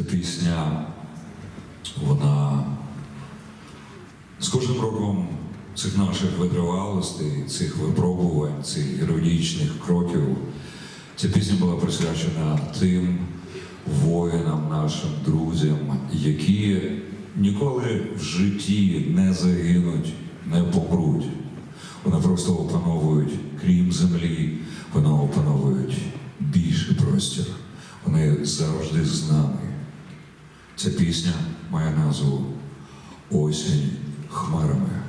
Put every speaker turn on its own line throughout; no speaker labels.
Ця пісня, вона з кожним роком цих наших витривалостей, цих випробувань, цих героїчних кроків. Ця пісня була присвячена тим воїнам, нашим друзям, які ніколи в житті не загинуть, не помруть. Вони просто опановують, крім землі, вони опановують більший простір. Вони завжди з нами. Ця пісня має назву Осінь хмарами.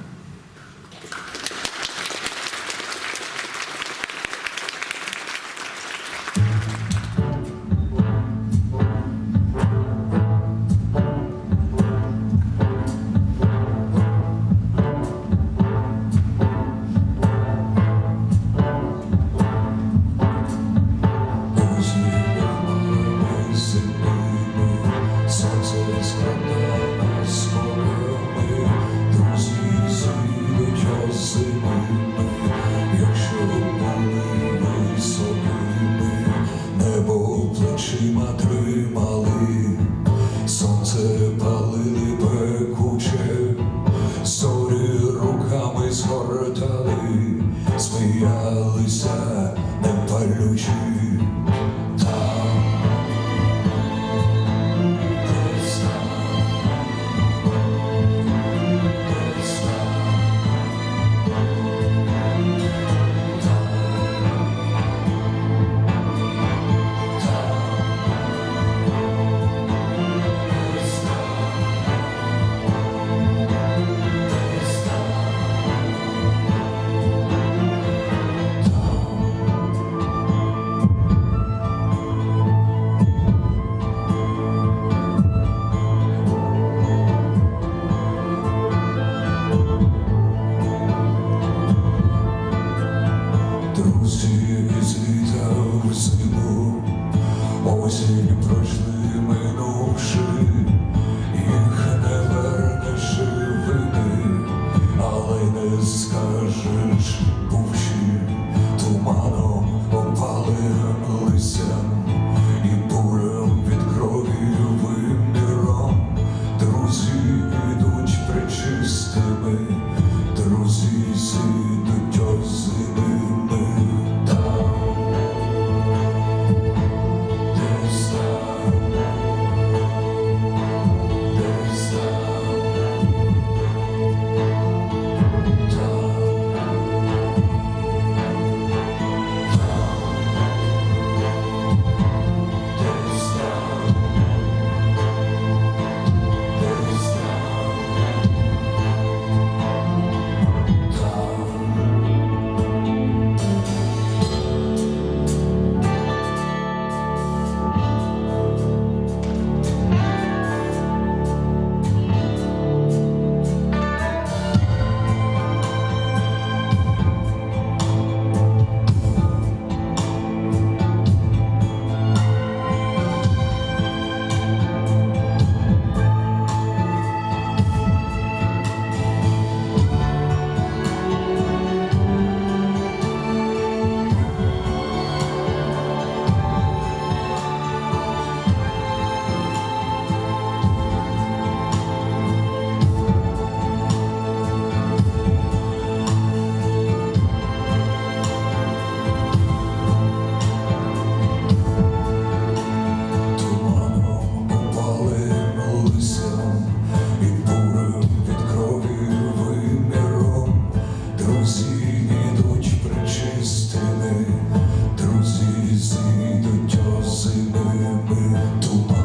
Yo soy muy, muy tu